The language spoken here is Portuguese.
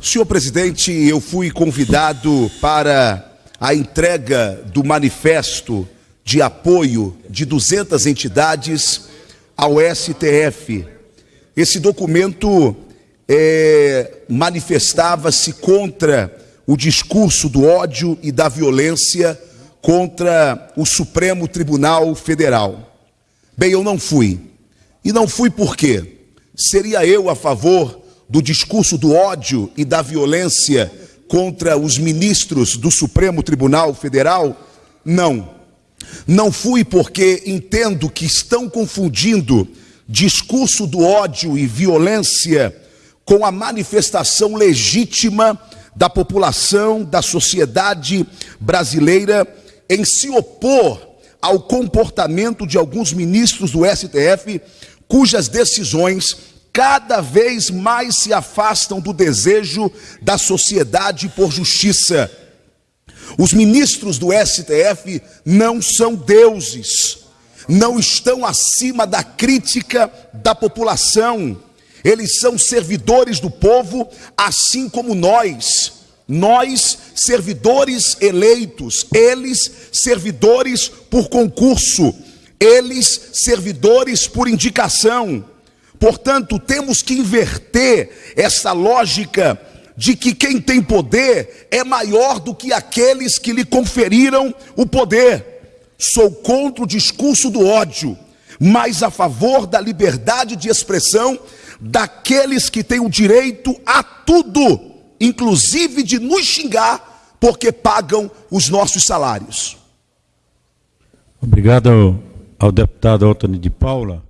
Senhor presidente, eu fui convidado para a entrega do manifesto de apoio de 200 entidades ao STF. Esse documento é, manifestava-se contra o discurso do ódio e da violência contra o Supremo Tribunal Federal. Bem, eu não fui. E não fui por quê? Seria eu a favor do discurso do ódio e da violência contra os ministros do Supremo Tribunal Federal? Não. Não fui porque entendo que estão confundindo discurso do ódio e violência com a manifestação legítima da população, da sociedade brasileira em se opor ao comportamento de alguns ministros do STF, cujas decisões cada vez mais se afastam do desejo da sociedade por justiça. Os ministros do STF não são deuses, não estão acima da crítica da população. Eles são servidores do povo, assim como nós. Nós, servidores eleitos, eles, servidores por concurso, eles, servidores por indicação. Portanto, temos que inverter essa lógica de que quem tem poder é maior do que aqueles que lhe conferiram o poder. Sou contra o discurso do ódio, mas a favor da liberdade de expressão daqueles que têm o direito a tudo, inclusive de nos xingar, porque pagam os nossos salários. Obrigado ao deputado Antônio de Paula.